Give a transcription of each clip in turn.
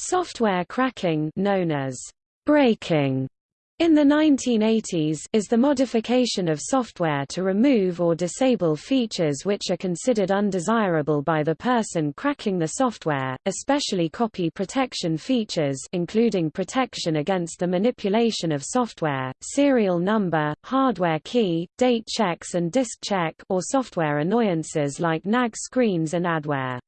Software cracking known as breaking in the 1980s is the modification of software to remove or disable features which are considered undesirable by the person cracking the software, especially copy protection features including protection against the manipulation of software, serial number, hardware key, date checks and disk check or software annoyances like nag screens and adware.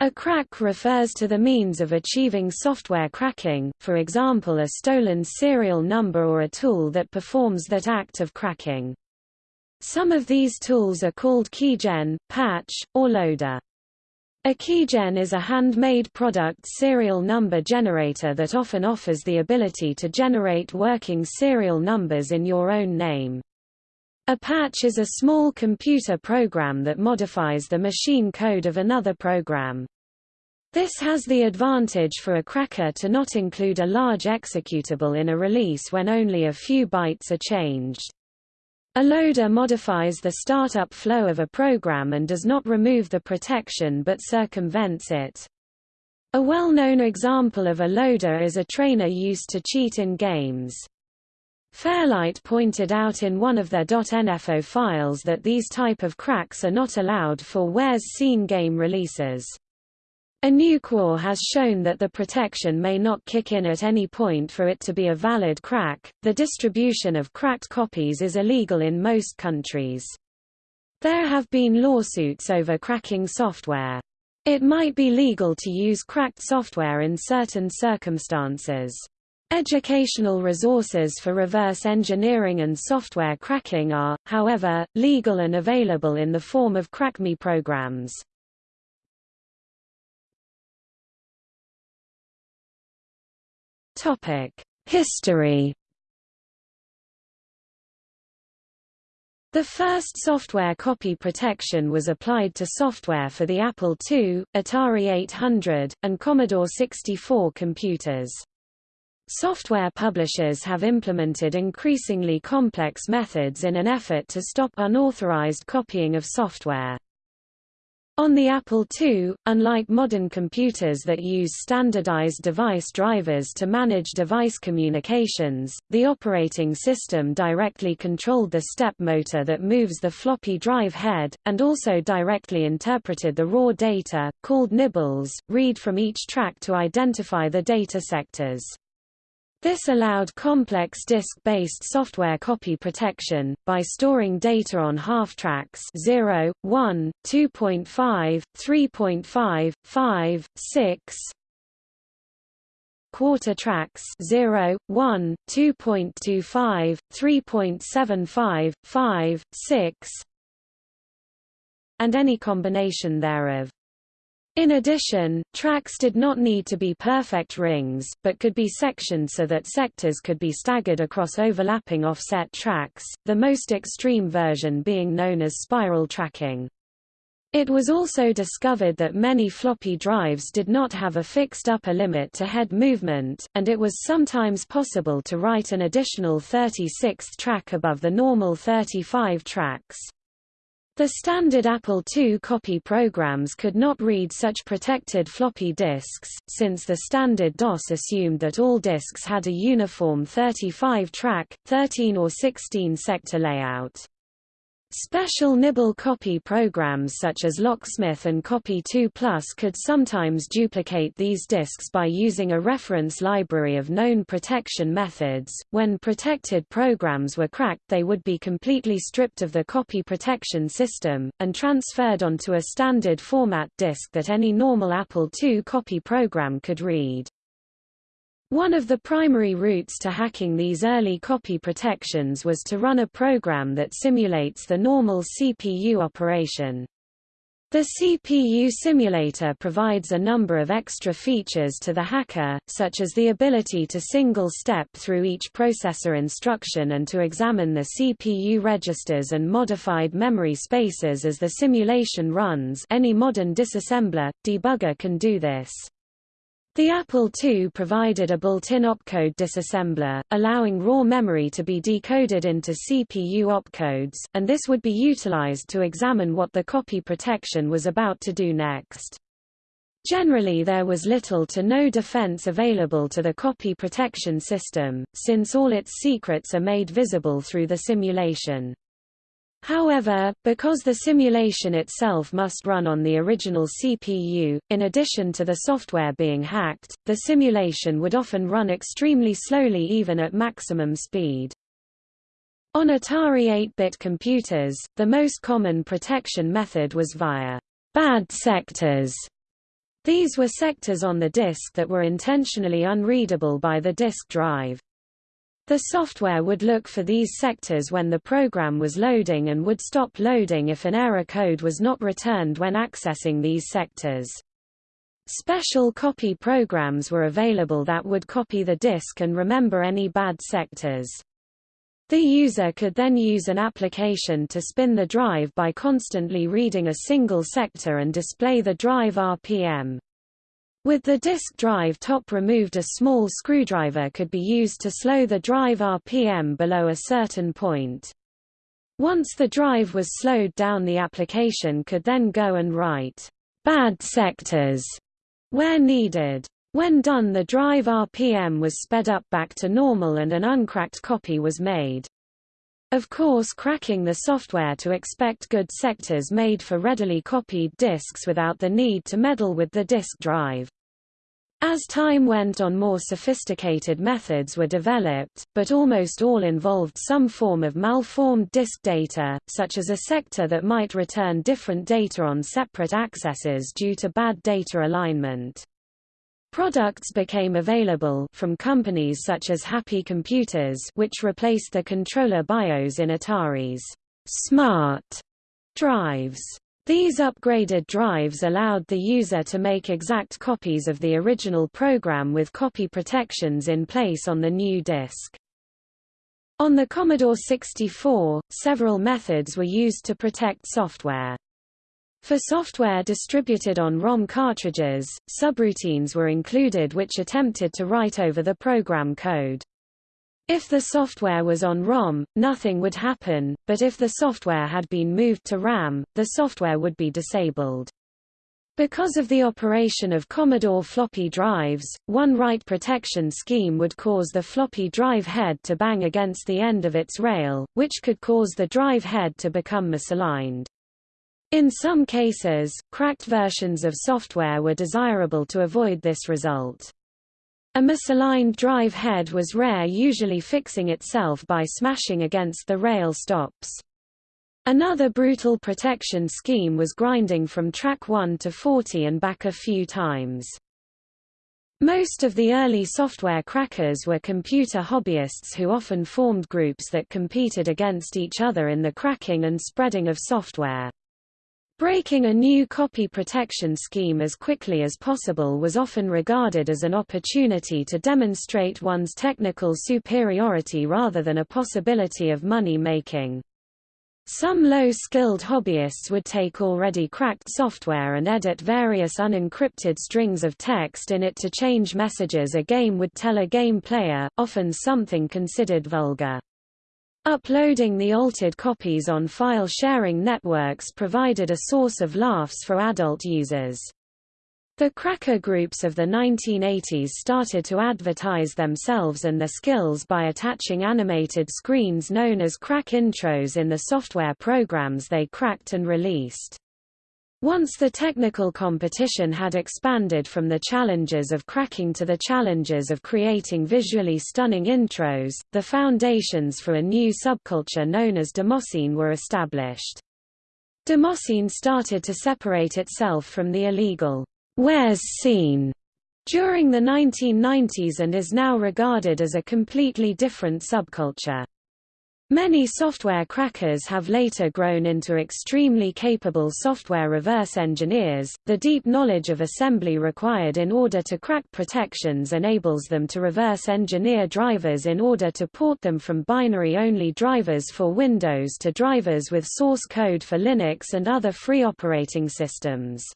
A crack refers to the means of achieving software cracking, for example a stolen serial number or a tool that performs that act of cracking. Some of these tools are called keygen, patch, or loader. A keygen is a handmade product serial number generator that often offers the ability to generate working serial numbers in your own name. A patch is a small computer program that modifies the machine code of another program. This has the advantage for a cracker to not include a large executable in a release when only a few bytes are changed. A loader modifies the startup flow of a program and does not remove the protection but circumvents it. A well-known example of a loader is a trainer used to cheat in games. Fairlight pointed out in one of their .nfo files that these type of cracks are not allowed for warez Scene game releases. A new core has shown that the protection may not kick in at any point for it to be a valid crack. The distribution of cracked copies is illegal in most countries. There have been lawsuits over cracking software. It might be legal to use cracked software in certain circumstances. Educational resources for reverse engineering and software cracking are, however, legal and available in the form of CrackMe programs. History The first software copy protection was applied to software for the Apple II, Atari 800, and Commodore 64 computers. Software publishers have implemented increasingly complex methods in an effort to stop unauthorized copying of software. On the Apple II, unlike modern computers that use standardized device drivers to manage device communications, the operating system directly controlled the step motor that moves the floppy drive head, and also directly interpreted the raw data, called nibbles, read from each track to identify the data sectors. This allowed complex disk-based software copy protection, by storing data on half-tracks 0, 1, 2.5, 3.5, 5, 6, quarter tracks 0, 1, 2.25, 3.75, 5, 6 and any combination thereof. In addition, tracks did not need to be perfect rings, but could be sectioned so that sectors could be staggered across overlapping offset tracks, the most extreme version being known as spiral tracking. It was also discovered that many floppy drives did not have a fixed upper limit to head movement, and it was sometimes possible to write an additional 36th track above the normal 35 tracks. The standard Apple II copy programs could not read such protected floppy disks, since the standard DOS assumed that all disks had a uniform 35-track, 13 or 16 sector layout. Special nibble copy programs such as Locksmith and Copy 2 Plus could sometimes duplicate these disks by using a reference library of known protection methods. When protected programs were cracked, they would be completely stripped of the copy protection system, and transferred onto a standard format disk that any normal Apple II copy program could read. One of the primary routes to hacking these early copy protections was to run a program that simulates the normal CPU operation. The CPU simulator provides a number of extra features to the hacker, such as the ability to single-step through each processor instruction and to examine the CPU registers and modified memory spaces as the simulation runs any modern disassembler, debugger can do this. The Apple II provided a built-in opcode disassembler, allowing raw memory to be decoded into CPU opcodes, and this would be utilized to examine what the copy protection was about to do next. Generally there was little to no defense available to the copy protection system, since all its secrets are made visible through the simulation. However, because the simulation itself must run on the original CPU, in addition to the software being hacked, the simulation would often run extremely slowly even at maximum speed. On Atari 8-bit computers, the most common protection method was via bad sectors. These were sectors on the disk that were intentionally unreadable by the disk drive. The software would look for these sectors when the program was loading and would stop loading if an error code was not returned when accessing these sectors. Special copy programs were available that would copy the disk and remember any bad sectors. The user could then use an application to spin the drive by constantly reading a single sector and display the drive RPM. With the disk drive top removed a small screwdriver could be used to slow the drive RPM below a certain point. Once the drive was slowed down the application could then go and write bad sectors where needed. When done the drive RPM was sped up back to normal and an uncracked copy was made. Of course cracking the software to expect good sectors made for readily copied disks without the need to meddle with the disk drive. As time went on more sophisticated methods were developed, but almost all involved some form of malformed disk data, such as a sector that might return different data on separate accesses due to bad data alignment. Products became available from companies such as Happy Computers which replaced the controller BIOS in Atari's smart drives. These upgraded drives allowed the user to make exact copies of the original program with copy protections in place on the new disk. On the Commodore 64, several methods were used to protect software. For software distributed on ROM cartridges, subroutines were included which attempted to write over the program code. If the software was on ROM, nothing would happen, but if the software had been moved to RAM, the software would be disabled. Because of the operation of Commodore floppy drives, one write protection scheme would cause the floppy drive head to bang against the end of its rail, which could cause the drive head to become misaligned. In some cases, cracked versions of software were desirable to avoid this result. A misaligned drive head was rare usually fixing itself by smashing against the rail stops. Another brutal protection scheme was grinding from track 1 to 40 and back a few times. Most of the early software crackers were computer hobbyists who often formed groups that competed against each other in the cracking and spreading of software. Breaking a new copy protection scheme as quickly as possible was often regarded as an opportunity to demonstrate one's technical superiority rather than a possibility of money making. Some low-skilled hobbyists would take already cracked software and edit various unencrypted strings of text in it to change messages a game would tell a game player, often something considered vulgar. Uploading the altered copies on file-sharing networks provided a source of laughs for adult users. The cracker groups of the 1980s started to advertise themselves and their skills by attaching animated screens known as crack intros in the software programs they cracked and released. Once the technical competition had expanded from the challenges of cracking to the challenges of creating visually stunning intros, the foundations for a new subculture known as Demoscene were established. Demoscene started to separate itself from the illegal warez scene during the 1990s and is now regarded as a completely different subculture. Many software crackers have later grown into extremely capable software reverse engineers. The deep knowledge of assembly required in order to crack protections enables them to reverse engineer drivers in order to port them from binary-only drivers for Windows to drivers with source code for Linux and other free operating systems.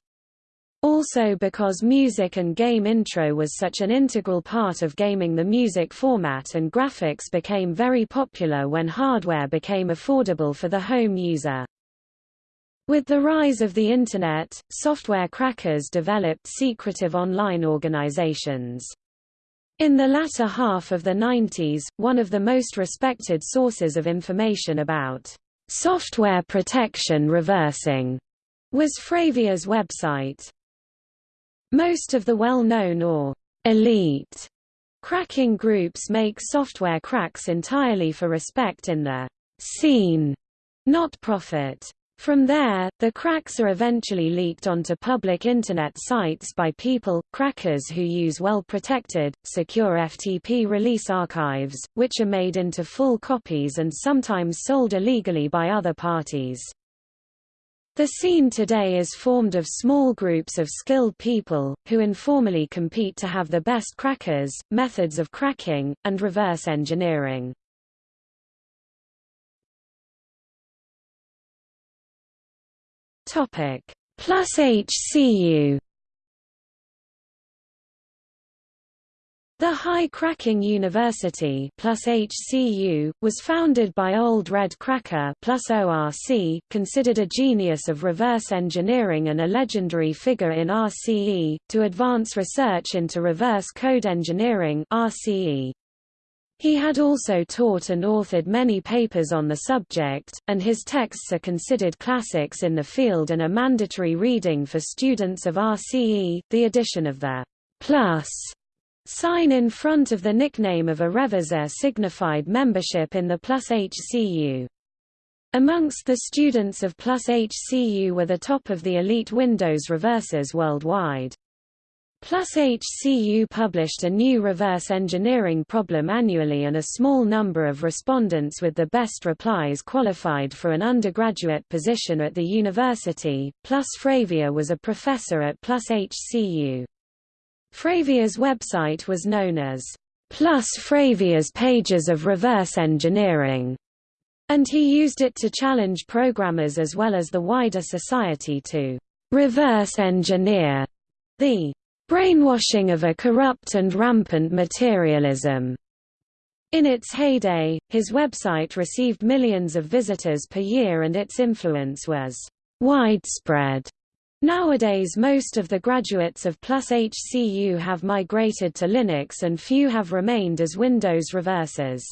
Also because music and game intro was such an integral part of gaming the music format and graphics became very popular when hardware became affordable for the home user. With the rise of the Internet, software crackers developed secretive online organizations. In the latter half of the 90s, one of the most respected sources of information about software protection reversing was Fravia's website. Most of the well-known or elite cracking groups make software cracks entirely for respect in the scene, not profit. From there, the cracks are eventually leaked onto public Internet sites by people, crackers who use well-protected, secure FTP release archives, which are made into full copies and sometimes sold illegally by other parties. The scene today is formed of small groups of skilled people, who informally compete to have the best crackers, methods of cracking, and reverse engineering. Plus HCU The High Cracking University plus HCU, was founded by Old Red Cracker plus ORC, considered a genius of reverse engineering and a legendary figure in RCE, to advance research into reverse code engineering RCE. He had also taught and authored many papers on the subject, and his texts are considered classics in the field and a mandatory reading for students of RCE. The addition of the plus sign in front of the nickname of a reverser signified membership in the Plus HCU. Amongst the students of Plus HCU were the top of the elite Windows reversers worldwide. Plus HCU published a new reverse engineering problem annually and a small number of respondents with the best replies qualified for an undergraduate position at the university. Plus Fravia was a professor at Plus HCU. Fravia's website was known as Plus Fravia's Pages of Reverse Engineering, and he used it to challenge programmers as well as the wider society to reverse engineer the brainwashing of a corrupt and rampant materialism. In its heyday, his website received millions of visitors per year and its influence was widespread. Nowadays most of the graduates of Plus HCU have migrated to Linux and few have remained as Windows reversers.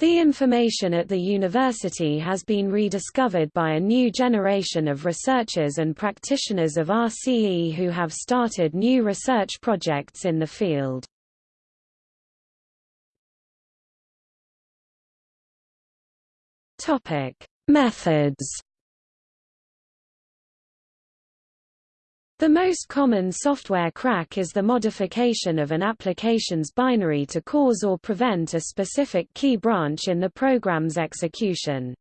The information at the university has been rediscovered by a new generation of researchers and practitioners of RCE who have started new research projects in the field. Topic: Methods The most common software crack is the modification of an application's binary to cause or prevent a specific key branch in the program's execution.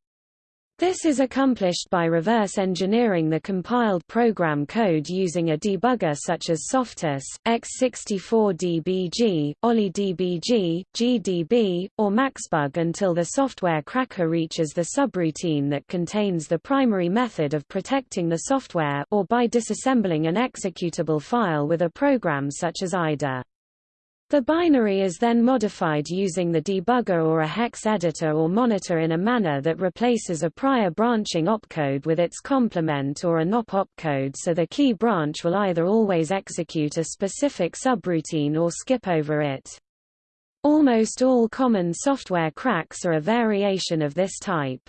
This is accomplished by reverse engineering the compiled program code using a debugger such as SoftICE, X64DBG, OllyDBG, GDB, or MacsBug until the software cracker reaches the subroutine that contains the primary method of protecting the software or by disassembling an executable file with a program such as IDA. The binary is then modified using the debugger or a hex editor or monitor in a manner that replaces a prior branching opcode with its complement or a NOP opcode so the key branch will either always execute a specific subroutine or skip over it. Almost all common software cracks are a variation of this type.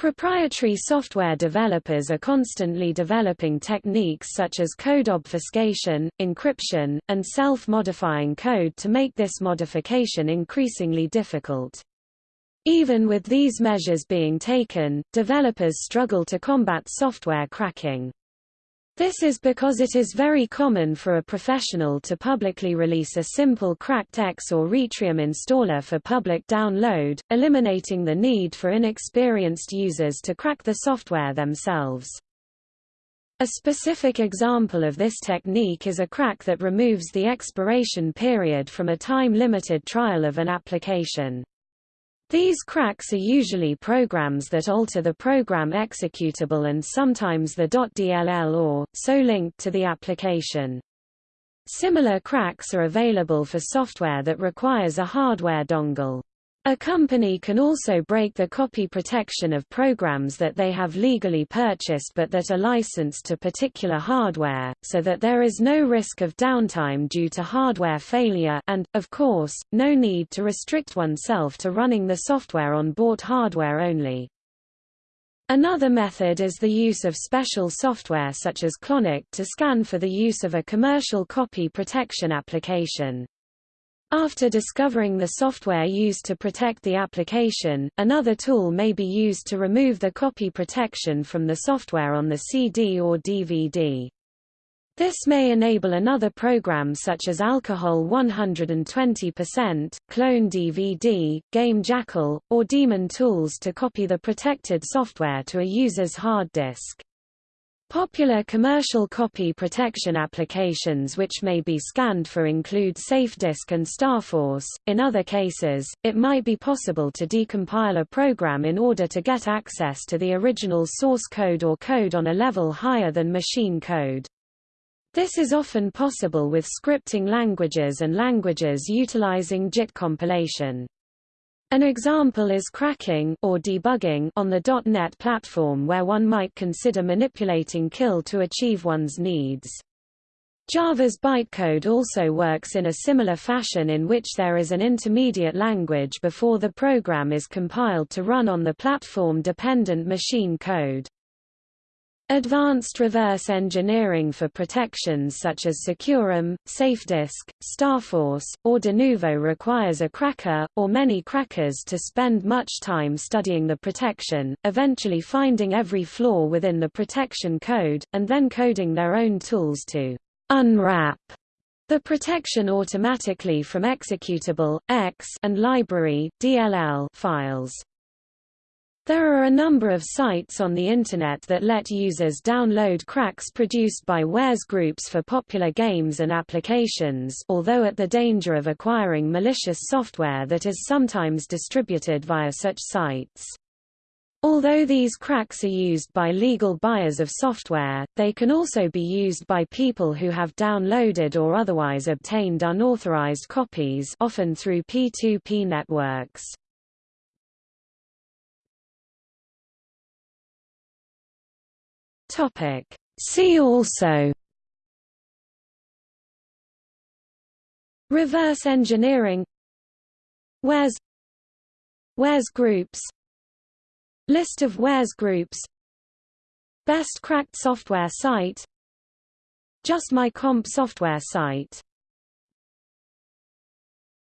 Proprietary software developers are constantly developing techniques such as code obfuscation, encryption, and self-modifying code to make this modification increasingly difficult. Even with these measures being taken, developers struggle to combat software cracking. This is because it is very common for a professional to publicly release a simple cracked X or Retrium installer for public download, eliminating the need for inexperienced users to crack the software themselves. A specific example of this technique is a crack that removes the expiration period from a time-limited trial of an application. These cracks are usually programs that alter the program executable and sometimes the .dll or, so linked to the application. Similar cracks are available for software that requires a hardware dongle. A company can also break the copy protection of programs that they have legally purchased but that are licensed to particular hardware, so that there is no risk of downtime due to hardware failure and, of course, no need to restrict oneself to running the software on bought hardware only. Another method is the use of special software such as Clonic to scan for the use of a commercial copy protection application. After discovering the software used to protect the application, another tool may be used to remove the copy protection from the software on the CD or DVD. This may enable another program such as Alcohol 120%, Clone DVD, Game Jackal, or Daemon tools to copy the protected software to a user's hard disk. Popular commercial copy protection applications which may be scanned for include SafeDisk and StarForce. In other cases, it might be possible to decompile a program in order to get access to the original source code or code on a level higher than machine code. This is often possible with scripting languages and languages utilizing JIT compilation. An example is cracking or debugging on the .NET platform where one might consider manipulating CIL to achieve one's needs. Java's bytecode also works in a similar fashion in which there is an intermediate language before the program is compiled to run on the platform-dependent machine code. Advanced reverse engineering for protections such as SecuROM, SafeDisk, StarForce, or Denuvo requires a cracker, or many crackers to spend much time studying the protection, eventually finding every flaw within the protection code, and then coding their own tools to unwrap the protection automatically from executable, X and library DLL files. There are a number of sites on the Internet that let users download cracks produced by warez groups for popular games and applications although at the danger of acquiring malicious software that is sometimes distributed via such sites. Although these cracks are used by legal buyers of software, they can also be used by people who have downloaded or otherwise obtained unauthorized copies often through P2P networks. Topic. See also. Reverse engineering. Warez Warez groups. List of Warez groups. Best cracked software site. Just My Comp software site